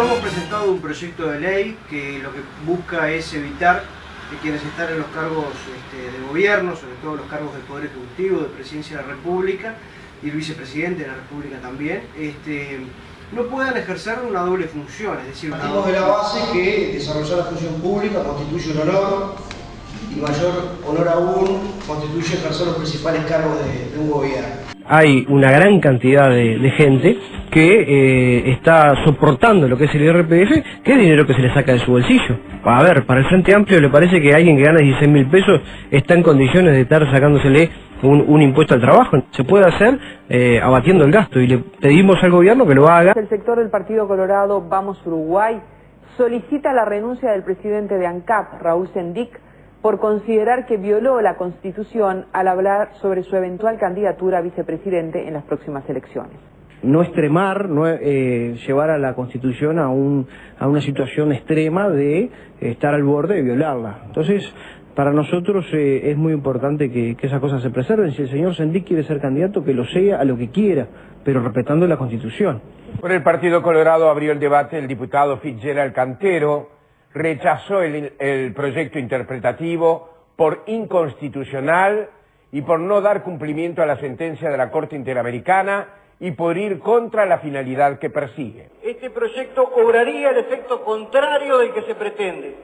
hemos presentado un proyecto de ley que lo que busca es evitar que quienes están en los cargos este, de gobierno, sobre todo los cargos del Poder Ejecutivo, de Presidencia de la República y el Vicepresidente de la República también, este, no puedan ejercer una doble función, es decir, Partimos de la base que desarrollar la función pública constituye un honor y mayor honor aún constituye ejercer los principales cargos de, de un gobierno hay una gran cantidad de, de gente que eh, está soportando lo que es el IRPF, que es dinero que se le saca de su bolsillo. A ver, para el Frente Amplio le parece que alguien que gana 16 mil pesos está en condiciones de estar sacándosele un, un impuesto al trabajo. Se puede hacer eh, abatiendo el gasto y le pedimos al gobierno que lo haga. El sector del Partido Colorado Vamos Uruguay solicita la renuncia del presidente de ANCAP, Raúl Sendic, por considerar que violó la Constitución al hablar sobre su eventual candidatura a vicepresidente en las próximas elecciones. No extremar, no eh, llevar a la Constitución a, un, a una situación extrema de estar al borde de violarla. Entonces, para nosotros eh, es muy importante que, que, esas cosas se preserven. Si el señor Sendic quiere ser candidato, que lo sea a lo que quiera, pero respetando la Constitución. Por el Partido Colorado abrió el debate el diputado Fitzgerald Cantero, rechazó el, proyecto interpretativo por inconstitucional y por no dar cumplimiento a la sentencia de la Corte Interamericana y por ir contra la finalidad que persigue. Este proyecto obraría el efecto contrario del que se pretende.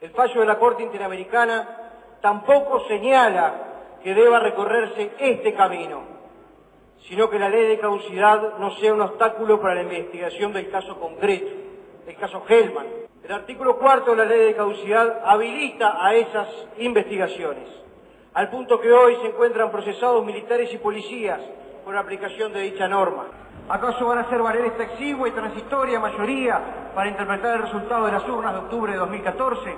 El fallo de la Corte Interamericana tampoco señala que deba recorrerse este camino, sino que la ley de caducidad no sea un obstáculo para la investigación del caso concreto, el caso Hellman. El artículo cuarto de la ley de caducidad habilita a esas investigaciones, al punto que hoy se encuentran procesados militares y policías por la aplicación de dicha norma. ¿Acaso van a hacer valer esta exigua y transitoria mayoría para interpretar el resultado de las urnas de octubre de 2014?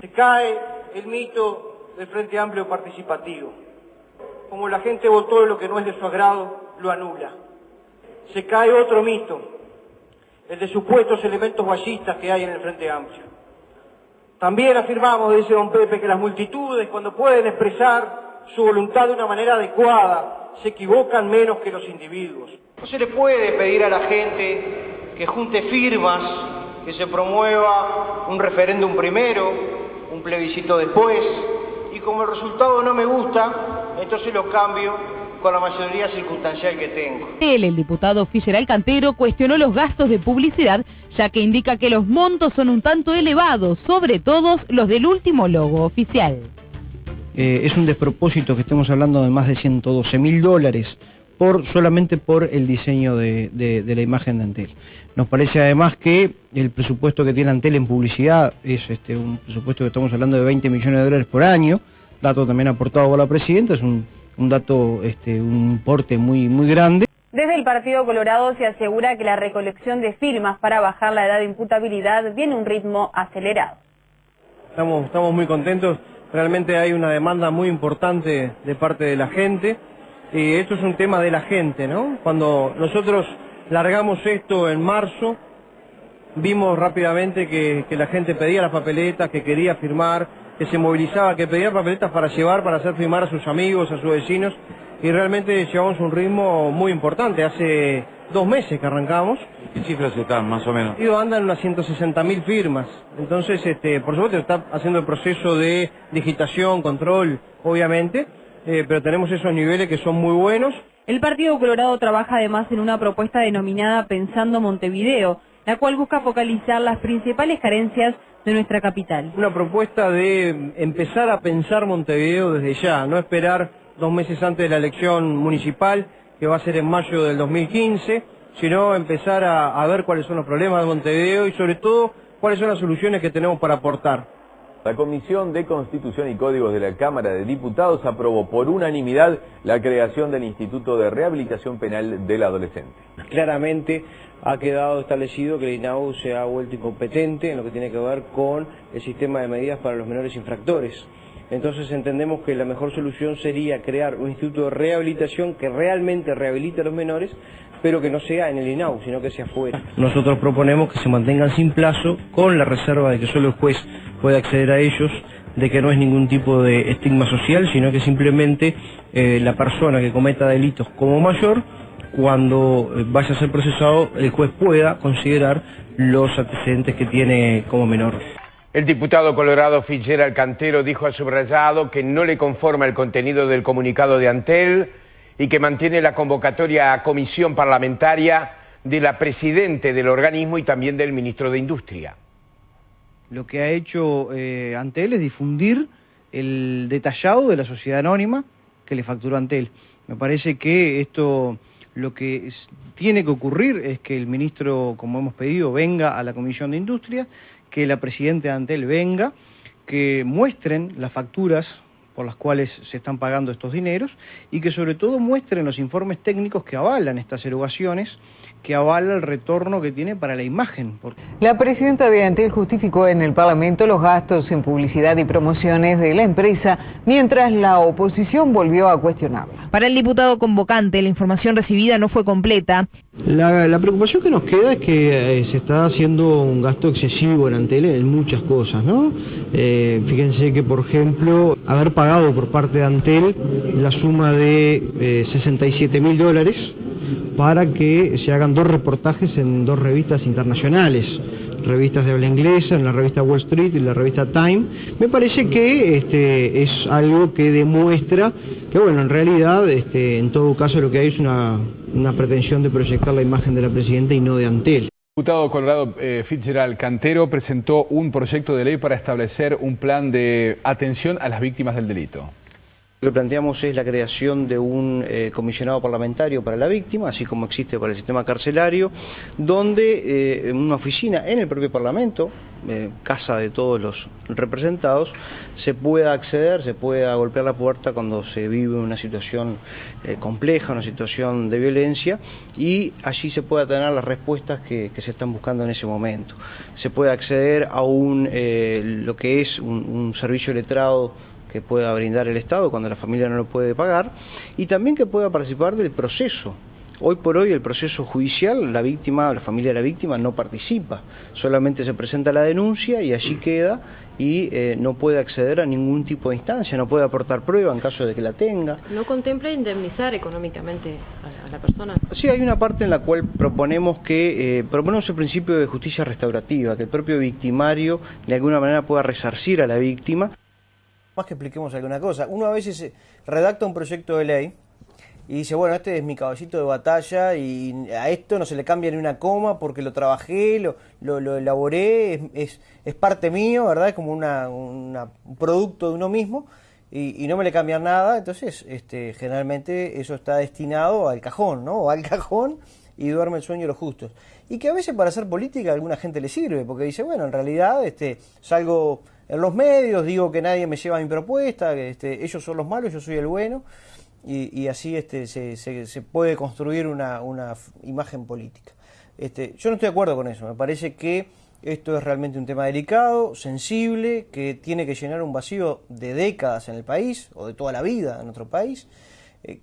Se cae el mito del Frente Amplio Participativo. Como la gente votó lo que no es de su agrado, lo anula. Se cae otro mito, el de supuestos elementos vallistas que hay en el Frente Amplio. También afirmamos, dice don Pepe, que las multitudes, cuando pueden expresar su voluntad de una manera adecuada, se equivocan menos que los individuos. No se le puede pedir a la gente que junte firmas, que se promueva un referéndum primero, un plebiscito después, y como el resultado no me gusta, entonces lo cambio con la mayoría circunstancial que tengo. Él, el diputado Fischer Alcantero, cuestionó los gastos de publicidad, ya que indica que los montos son un tanto elevados, sobre todo los del último logo oficial. Eh, es un despropósito que estemos hablando de más de 112 mil dólares por solamente por el diseño de, de, de, la imagen de Antel. Nos parece además que el presupuesto que tiene Antel en publicidad es este, un presupuesto que estamos hablando de 20 millones de dólares por año, dato también aportado por la presidenta, es un un dato, este, un importe muy, muy grande. Desde el Partido Colorado se asegura que la recolección de firmas para bajar la edad de imputabilidad viene a un ritmo acelerado. Estamos, estamos muy contentos, realmente hay una demanda muy importante de parte de la gente. y esto es un tema de la gente, ¿no? Cuando nosotros largamos esto en marzo, vimos rápidamente que, que la gente pedía las papeletas, que quería firmar, que se movilizaba, que pedía papeletas para llevar, para hacer firmar a sus amigos, a sus vecinos, y realmente llevamos un ritmo muy importante. Hace dos meses que arrancamos. ¿Qué cifras están, más o menos? Y andan unas 160 mil firmas. Entonces, este, por supuesto, está haciendo el proceso de digitación, control, obviamente, eh, pero tenemos esos niveles que son muy buenos. El Partido Colorado trabaja además en una propuesta denominada Pensando Montevideo, la cual busca focalizar las principales carencias de nuestra capital. Una propuesta de empezar a pensar Montevideo desde ya, no esperar dos meses antes de la elección municipal, que va a ser en mayo del 2015, sino empezar a, a ver cuáles son los problemas de Montevideo y sobre todo cuáles son las soluciones que tenemos para aportar. La Comisión de Constitución y Códigos de la Cámara de Diputados aprobó por unanimidad la creación del Instituto de Rehabilitación Penal del Adolescente. Claramente ha quedado establecido que el INAU se ha vuelto incompetente en lo que tiene que ver con el sistema de medidas para los menores infractores. Entonces entendemos que la mejor solución sería crear un instituto de rehabilitación que realmente rehabilite a los menores, pero que no sea en el INAU, sino que sea fuera. Nosotros proponemos que se mantengan sin plazo, con la reserva de que solo el juez pueda acceder a ellos, de que no es ningún tipo de estigma social, sino que simplemente eh, la persona que cometa delitos como mayor, cuando eh, vaya a ser procesado, el juez pueda considerar los antecedentes que tiene como menor. El diputado colorado Fitzgerald Cantero dijo a subrayado que no le conforma el contenido del comunicado de Antel y que mantiene la convocatoria a comisión parlamentaria de la presidente del organismo y también del ministro de Industria. Lo que ha hecho eh, Antel es difundir el detallado de la sociedad anónima que le facturó Antel. Me parece que esto lo que tiene que ocurrir es que el ministro, como hemos pedido, venga a la Comisión de Industria que la presidenta de Antel venga, que muestren las facturas por las cuales se están pagando estos dineros y que sobre todo muestren los informes técnicos que avalan estas erogaciones que avala el retorno que tiene para la imagen. La presidenta de Antel justificó en el Parlamento los gastos en publicidad y promociones de la empresa, mientras la oposición volvió a cuestionarla. Para el diputado convocante, la información recibida no fue completa. La, preocupación que nos queda es que eh, se está haciendo un gasto excesivo en Antel en muchas cosas, ¿no? Eh, fíjense que, por ejemplo, haber pagado por parte de Antel la suma de 67 eh, mil dólares para que se hagan dos reportajes en dos revistas internacionales, revistas de habla inglesa, en la revista Wall Street y la revista Time, me parece que este, es algo que demuestra que, bueno, en realidad, este, en todo caso, lo que hay es una, una pretensión de proyectar la imagen de la presidenta y no de Antel. El diputado colorado eh, Fitzgerald Cantero presentó un proyecto de ley para establecer un plan de atención a las víctimas del delito. Lo que planteamos es la creación de un eh, comisionado parlamentario para la víctima, así como existe para el sistema carcelario, donde eh, una oficina en el propio Parlamento, eh, casa de todos los representados, se pueda acceder, se pueda golpear la puerta cuando se vive una situación compleja, una situación de violencia, y allí se pueda tener las respuestas que, se están buscando en ese momento. Se puede acceder a un, lo que es un, un servicio letrado que pueda brindar el Estado cuando la familia no lo puede pagar y también que pueda participar del proceso. Hoy por hoy el proceso judicial, la víctima, la familia de la víctima no participa, solamente se presenta la denuncia y allí queda y eh, no puede acceder a ningún tipo de instancia, no puede aportar prueba en caso de que la tenga. ¿No contempla indemnizar económicamente a, la persona? Sí, hay una parte en la cual proponemos que, eh, proponemos el principio de justicia restaurativa, que el propio victimario de alguna manera pueda resarcir a la víctima más que expliquemos alguna cosa. Uno a veces redacta un proyecto de ley y dice, bueno, este es mi caballito de batalla y a esto no se le cambia ni una coma porque lo trabajé, lo, lo, elaboré, es, es, parte mío, ¿verdad? Es como una, un producto de uno mismo y, no me le cambian nada. Entonces, este, generalmente eso está destinado al cajón, ¿no? O al cajón y duerme el sueño de los justos. Y que a veces para hacer política a alguna gente le sirve, porque dice, bueno, en realidad este, salgo en los medios, digo que nadie me lleva mi propuesta, que este, ellos son los malos, yo soy el bueno, y, así este, se, puede construir una, imagen política. Este, yo no estoy de acuerdo con eso, me parece que esto es realmente un tema delicado, sensible, que tiene que llenar un vacío de décadas en el país, o de toda la vida en nuestro país,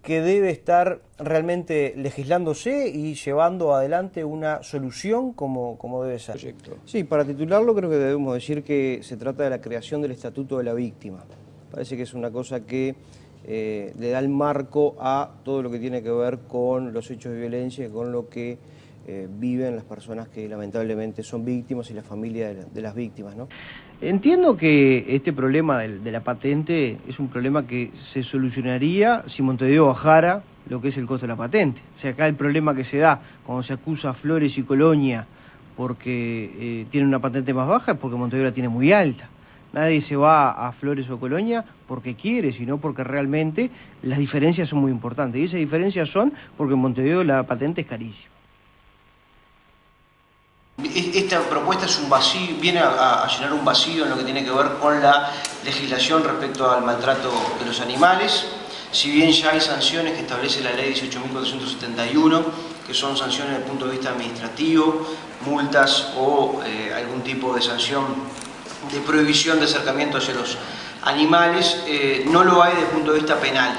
que debe estar realmente legislándose y llevando adelante una solución como, como debe ser. Sí, para titularlo creo que debemos decir que se trata de la creación del Estatuto de la Víctima. Parece que es una cosa que eh, le da el marco a todo lo que tiene que ver con los hechos de violencia y con lo que eh, viven las personas que lamentablemente son víctimas y la familia de, las víctimas. ¿no? Entiendo que este problema de, la patente es un problema que se solucionaría si Montevideo bajara lo que es el costo de la patente. O sea, acá el problema que se da cuando se acusa a Flores y Colonia porque eh, tienen una patente más baja es porque Montevideo la tiene muy alta. Nadie se va a Flores o Colonia porque quiere, sino porque realmente las diferencias son muy importantes. Y esas diferencias son porque en Montevideo la patente es carísima. Esta propuesta es un vacío, viene a, llenar un vacío en lo que tiene que ver con la legislación respecto al maltrato de los animales. Si bien ya hay sanciones que establece la ley 18.471, que son sanciones desde el punto de vista administrativo, multas o eh, algún tipo de sanción de prohibición de acercamiento hacia los animales, eh, no lo hay desde el punto de vista penal.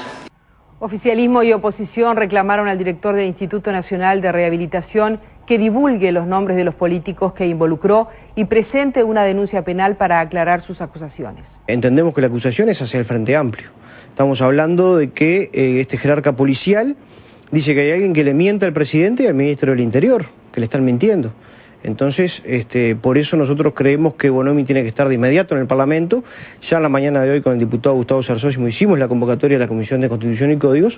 Oficialismo y oposición reclamaron al director del Instituto Nacional de Rehabilitación que divulgue los nombres de los políticos que involucró y presente una denuncia penal para aclarar sus acusaciones. Entendemos que la acusación es hacia el Frente Amplio. Estamos hablando de que eh, este jerarca policial dice que hay alguien que le miente al presidente y al ministro del Interior, que le están mintiendo. Entonces, este, por eso nosotros creemos que Bonomi tiene que estar de inmediato en el Parlamento. Ya en la mañana de hoy con el diputado Gustavo Sarsósimo hicimos la convocatoria de la Comisión de Constitución y Códigos.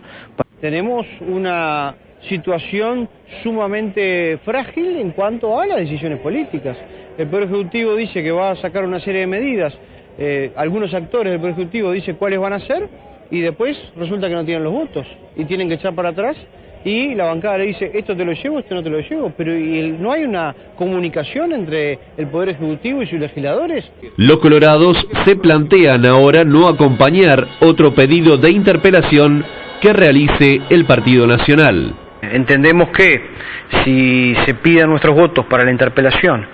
Tenemos una situación sumamente frágil en cuanto a las decisiones políticas. El Poder Ejecutivo dice que va a sacar una serie de medidas, eh, algunos actores del Poder Ejecutivo dicen cuáles van a ser y después resulta que no tienen los votos y tienen que echar para atrás y la bancada le dice, esto te lo llevo, esto no te lo llevo, pero no hay una comunicación entre el Poder Ejecutivo y sus legisladores? Los colorados se plantean ahora no acompañar otro pedido de interpelación que realice el Partido Nacional. Entendemos que si se piden nuestros votos para la interpelación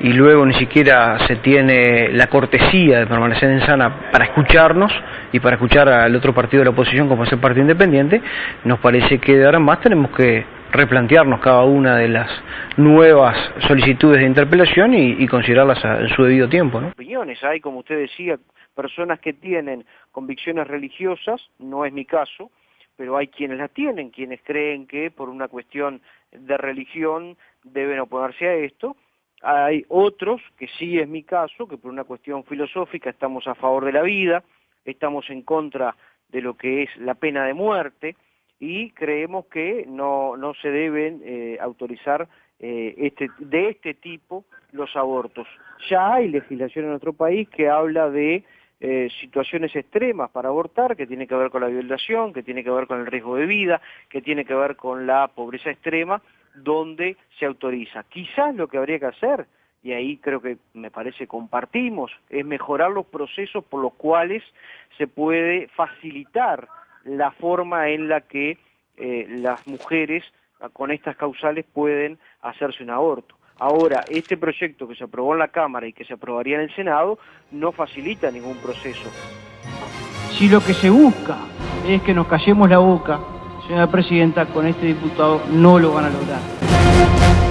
y luego ni siquiera se tiene la cortesía de permanecer en sana para escucharnos y para escuchar al otro partido de la oposición como es el Partido Independiente, nos parece que de ahora en más tenemos que replantearnos cada una de las nuevas solicitudes de interpelación y, considerarlas en su debido tiempo. ¿no? Opiniones, hay como usted decía, personas que tienen convicciones religiosas, no es mi caso, pero hay quienes las tienen, quienes creen que por una cuestión de religión deben oponerse a esto. Hay otros, que sí es mi caso, que por una cuestión filosófica estamos a favor de la vida, estamos en contra de lo que es la pena de muerte y creemos que no, no se deben eh, autorizar eh, este, de este tipo los abortos. Ya hay legislación en nuestro país que habla de eh, situaciones extremas para abortar, que tiene que ver con la violación, que tiene que ver con el riesgo de vida, que tiene que ver con la pobreza extrema, donde se autoriza. Quizás lo que habría que hacer, y ahí creo que me parece compartimos, es mejorar los procesos por los cuales se puede facilitar la forma en la que eh, las mujeres con estas causales pueden hacerse un aborto. Ahora, este proyecto que se aprobó en la Cámara y que se aprobaría en el Senado no facilita ningún proceso. Si lo que se busca es que nos callemos la boca, señora Presidenta, con este diputado no lo van a lograr.